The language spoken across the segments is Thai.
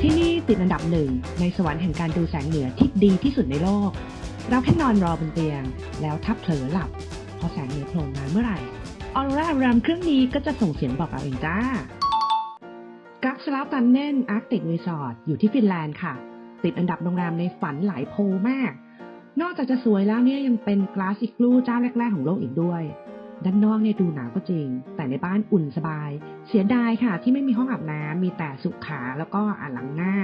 ที่นี่ติดอันดับหนึ่งในสวรรค์แห่งการดูแสงเหนือที่ดีที่สุดในโลก เราแค่นอนรอบนเตียง แล้วถ้าเผลอหลับ พอแสงเหนือโผล่มาเมื่อไหร่ aurora alarm เครื่องนี้ก็จะส่งเสียงบอกเราเองจ้า Kakslauttanen Arctic Resort อยู่ที่ฟินแลนด์ค่ะ ติดอันดับโรงแรมในฝันหลายโพลมาก นอกจากจะสวยแล้วเนี่ยยังเป็น glass igloo เจ้าแรกๆของโลกอีกด้วย ด้านนอกเนี่ยดูหนาวก็จริง แต่ในบ้านอุ่นสบาย เสียดายค่ะที่ไม่มีห้องอาบน้ำมีแต่สุขาแล้วก็อ่างล้างหน้า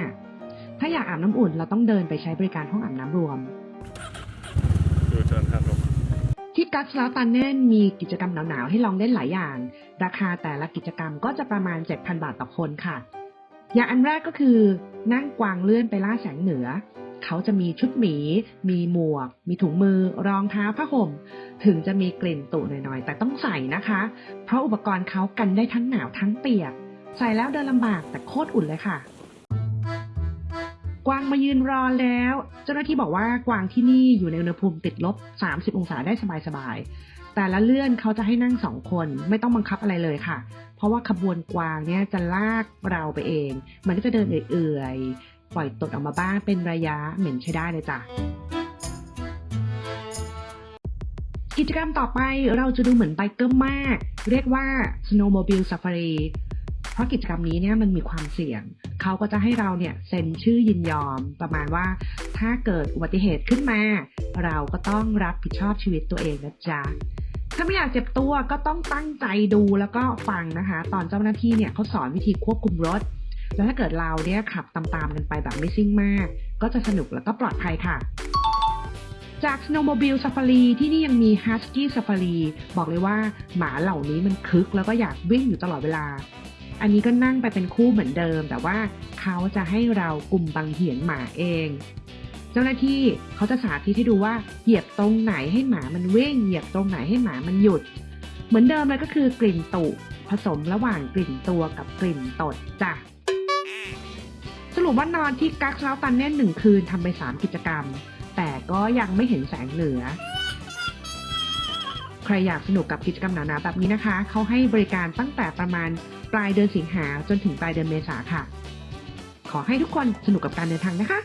ถ้าอยากอาบน้ำอุ่นเราต้องเดินไปใช้บริการห้องอาบน้ำรวมดูเชิญครับผมที่กัสลาตันเน่นมีกิจกรรมหนาวๆให้ลองเล่นหลายอย่าง ราคาแต่ละกิจกรรมก็จะประมาณ 7,000 บาทต่อคนค่ะ อย่างอันแรกก็คือนั่งกวางเลื่อนไปล่าแสงเหนือ เขาจะมีชุดหมี มีหมวก มีถุงมือ รองเท้าผ้าห่ม ถึงจะมีกลิ่นตุหน่อยๆ แต่ต้องใส่นะคะ เพราะอุปกรณ์เขากันได้ทั้งหนาวทั้งเปียก ใส่แล้วเดินลำบากแต่โคตรอุ่นเลยค่ะ กวางมายืนรอแล้ว เจ้าหน้าที่บอกว่ากวางที่นี่อยู่ในอุณหภูมิติดลบ 30 องศาได้สบายๆ แต่ละเลื่อนเขาจะให้นั่งสองคนไม่ต้องบังคับอะไรเลยค่ะเพราะว่าขบวนกวางเนี่ยจะลากเราไปเอง มันก็จะเดินเอื่อย ปล่อยตดออกมาบ้างเป็นระยะเหม็นใช้ได้เลยจ้ะกิจกรรมต่อไปเราจะดูเหมือนไบเกอร์มาก เรียกว่า snowmobile safari เพราะกิจกรรมนี้เนี่ยมันมีความเสี่ยง เขาก็จะให้เราเนี่ยเซ็นชื่อยินยอม ประมาณว่าถ้าเกิดอุบัติเหตุขึ้นมา เราก็ต้องรับผิดชอบชีวิตตัวเองนะจ๊ะ ถ้าไม่อยากเจ็บตัวก็ต้องตั้งใจดูแล้วก็ฟังนะคะ ตอนเจ้าหน้าที่เนี่ยเขาสอนวิธีควบคุมรถ แล้วถ้าเกิดเราเนี่ยขับตามๆกันไปแบบไม่ซิ่งมาก ก็จะสนุกแล้วก็ปลอดภัยค่ะจาก Snowmobile Safari ที่นี่ยังมี Husky Safari บอกเลยว่าหมาเหล่านี้มันคึกแล้วก็อยากวิ่งอยู่ตลอดเวลา อันนี้ก็นั่งไปเป็นคู่เหมือนเดิม แต่ว่าเขาจะให้เรากลุ่มบังเหียนหมาเอง เจ้าหน้าที่เขาจะสาธิตให้ดูว่าเหยียบตรงไหนให้หมามันวิ่ง เหยียบตรงไหนให้หมามันหยุด เหมือนเดิมเลยก็คือกลิ่นตุผสมระหว่างกลิ่นตัวกับกลิ่นตดจ้ะ สรุปว่านอนที่กักเช้าตันเน่นหนึ่งคืนทำไปสามกิจกรรม แต่ก็ยังไม่เห็นแสงเหนือ ใครอยากสนุกกับกิจกรรมหนาๆแบบนี้นะคะ เขาให้บริการตั้งแต่ประมาณปลายเดือนสิงหาจนถึงปลายเดือนเมษาค่ะ ขอให้ทุกคนสนุกกับการเดินทางนะคะ